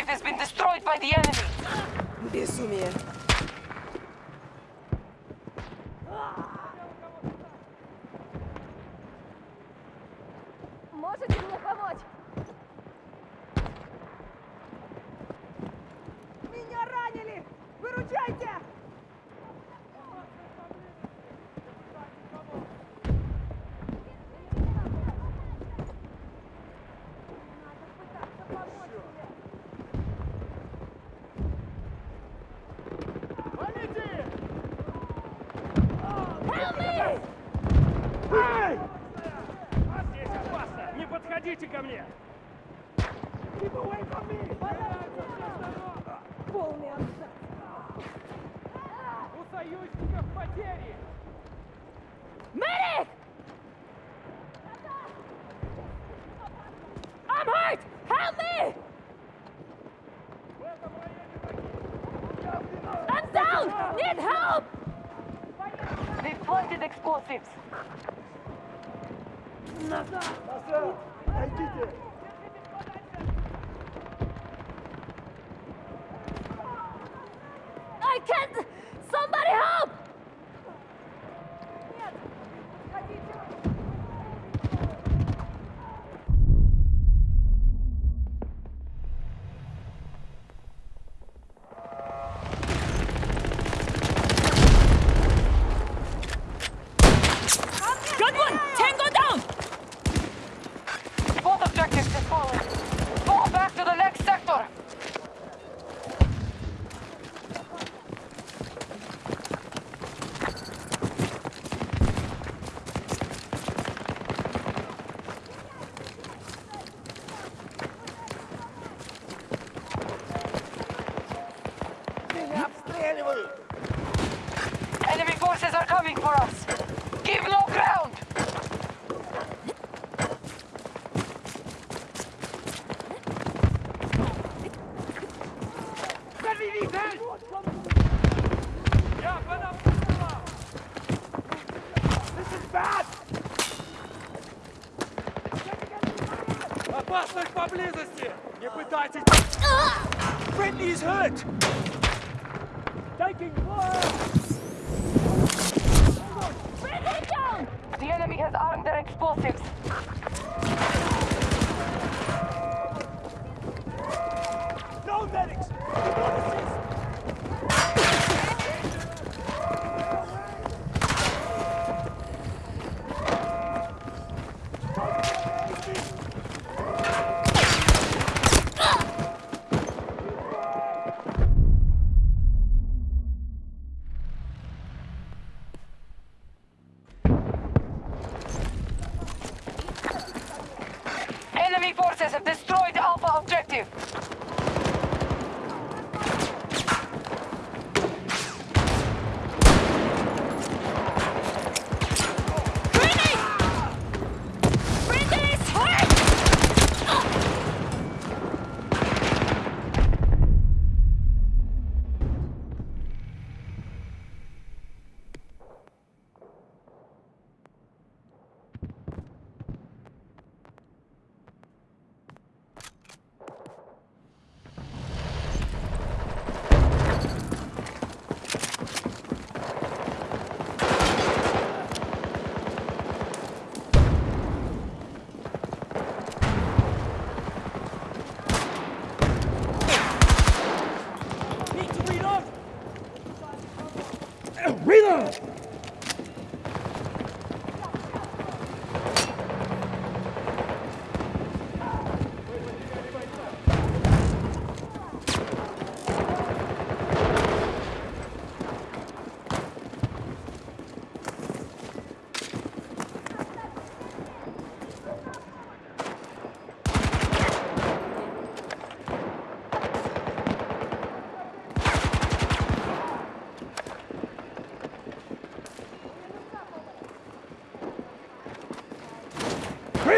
objective has been destroyed by the enemy. Безумие. Полный абзац. У союзников потери! Medic! I'm hurt! Help me! I'm down! Need help! They planted explosives. I Опасность поблизости! Не пытайтесь! Friendly's hurt! Taking fire! Bring it down! The enemy has armed their explosives.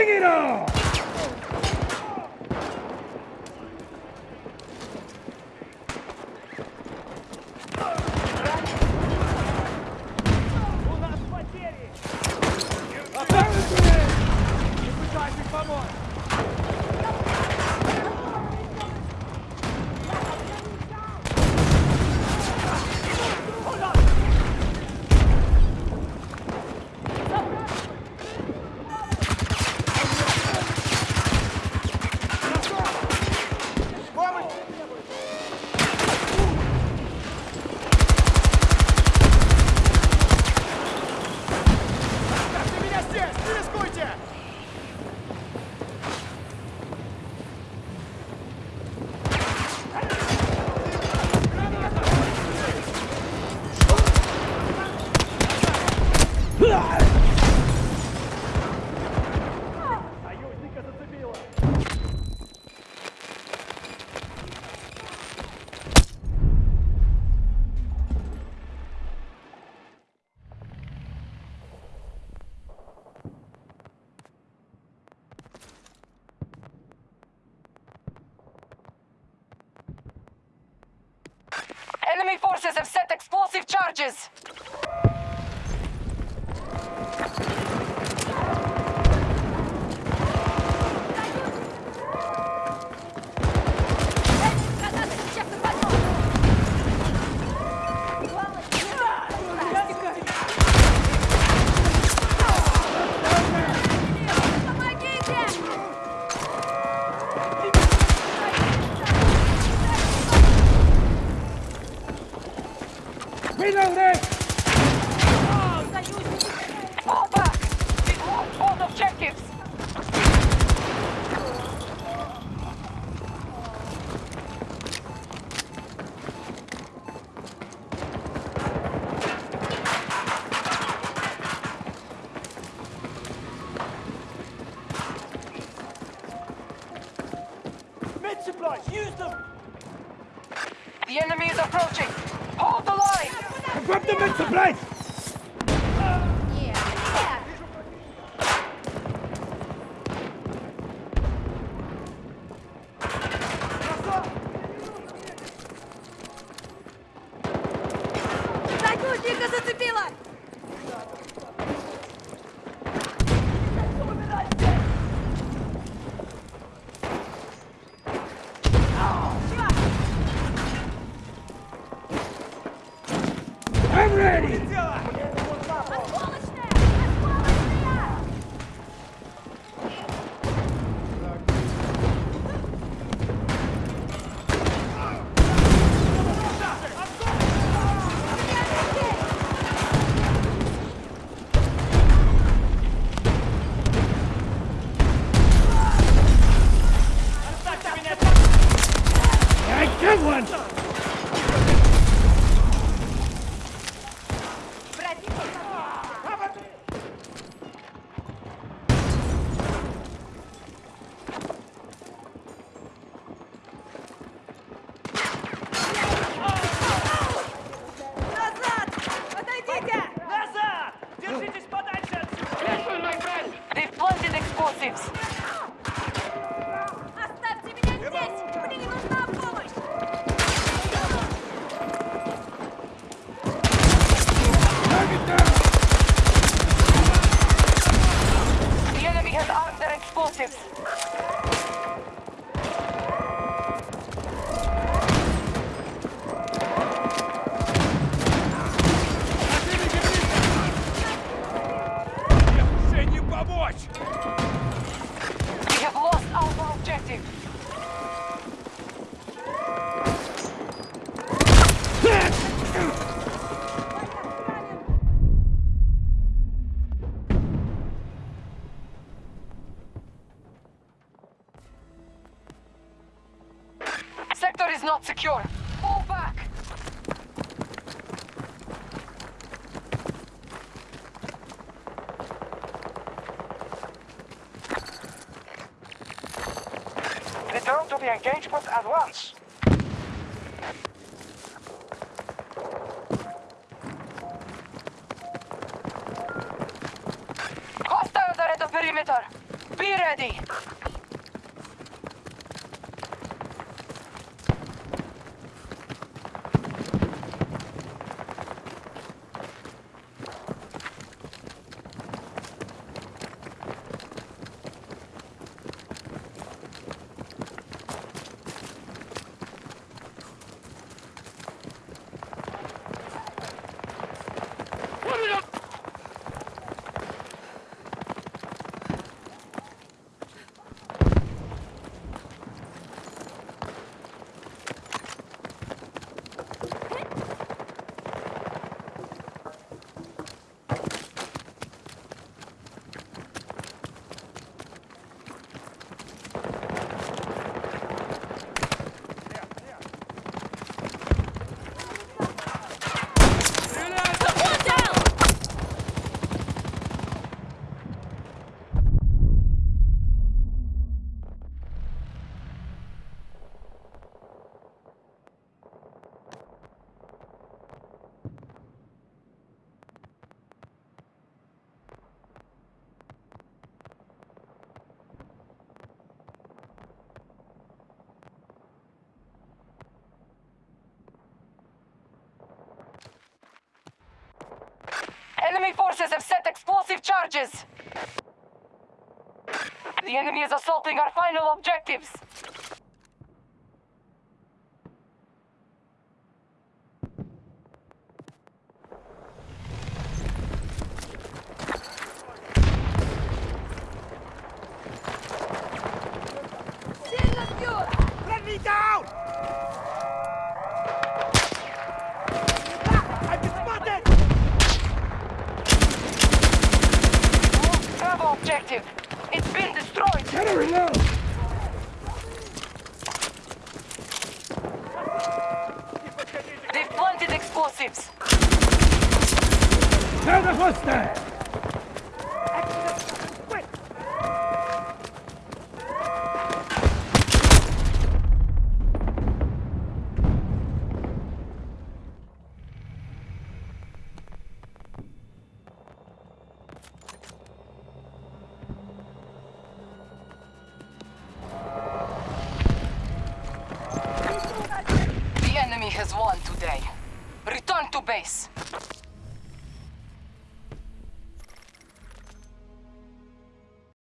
Bring it on! У нас потери! Опасность! Не пытайтесь помочь! Charges. The enemy is approaching! Hold the line! Grab the got them! Armed their secure. Fall back. Return to the engagement at once. Perimeter. Be ready. Enemy forces have set explosive charges. The enemy is assaulting our final objectives. Objective. It's been destroyed. Gotta reload! They've planted explosives. Found a hostile!